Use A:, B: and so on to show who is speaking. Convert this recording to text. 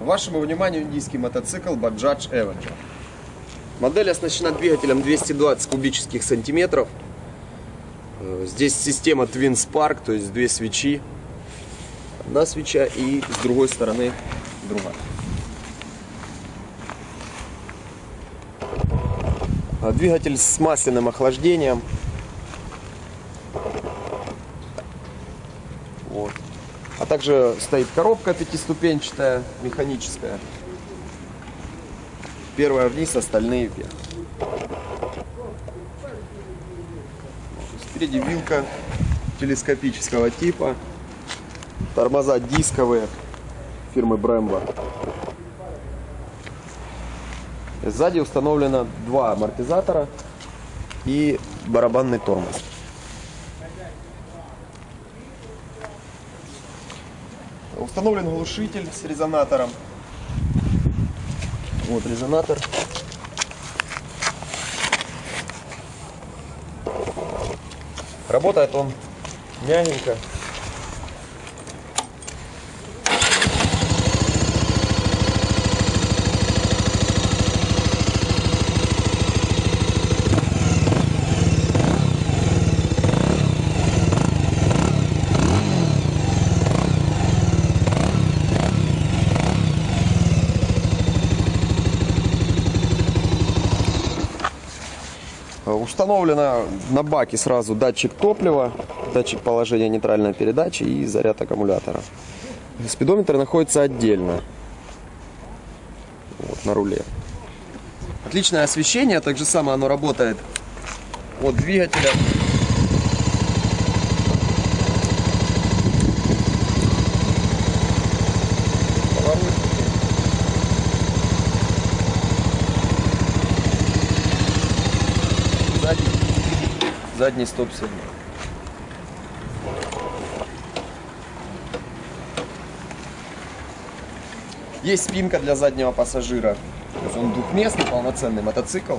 A: Вашему вниманию индийский мотоцикл Bajaj Avenger. Модель оснащена двигателем 220 кубических сантиметров. Э, Здесь система Twin Spark, то есть две свечи. Одна свеча и с другой стороны другая. А Двигатель с масляным охлаждением. Вот. А также стоит коробка пятиступенчатая, механическая. Первая вниз, остальные вверх. Спереди вилка телескопического типа. Тормоза дисковые фирмы Brembo. Сзади установлено два амортизатора и барабанный тормоз. Установлен глушитель с резонатором. Вот резонатор. Работает он мягенько. Установлено на баке сразу датчик топлива, датчик положения нейтральной передачи и заряд аккумулятора. Спидометр находится отдельно вот, на руле. Отличное освещение, так же самое оно работает от двигателя. Поворотники. Задний, задний стоп-сигнал. Есть спинка для заднего пассажира. То есть он двухместный, полноценный мотоцикл.